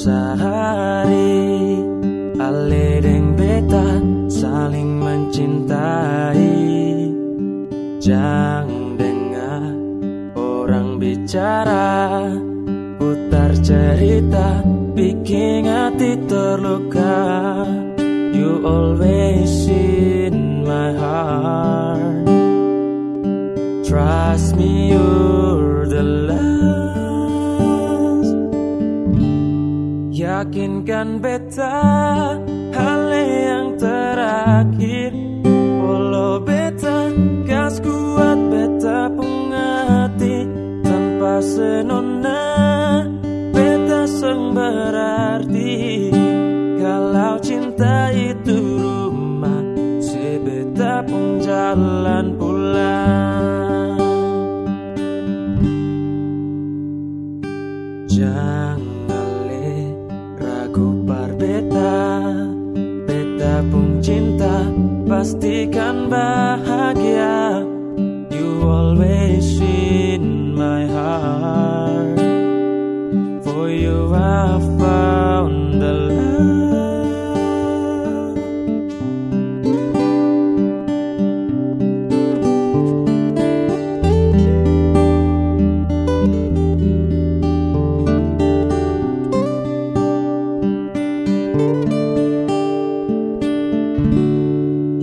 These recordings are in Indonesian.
sehari. Ale deng beta saling mencintai. Jangan dengar orang bicara Putar cerita bikin hati terluka. You always in my heart. Trust me you Yakinkan beta hal yang terakhir. Walau beta gas kuat beta pengati. Tanpa senona beta seng berarti. Kalau cinta itu rumah Si beta pun jalan pulang. Jangan ragu par beta Beta pun cinta pastikan bahagia. You always in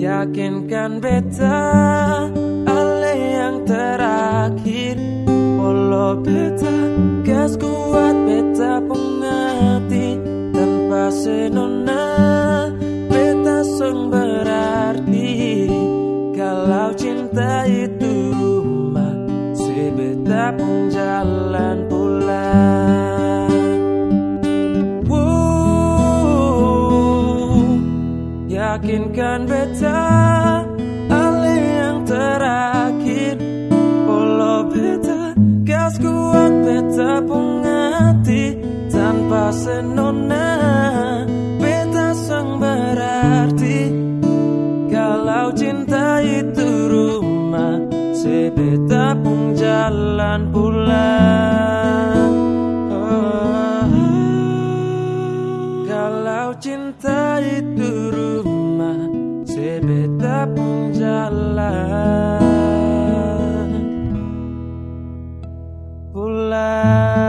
Yakinkan beta Ale yang terakhir. Walau beta Gas kuat beta pengerti Tanpa senona Beta seng berarti. Kalau cinta itu Si beta pun jalan pulang Yakinkan beta Ale yang terakhir. Walau beta Gas kuat beta pengerti Tanpa senona Beta sang berarti. Kalau cinta itu rumah Si beta pun jalan pulang jalan. Pulang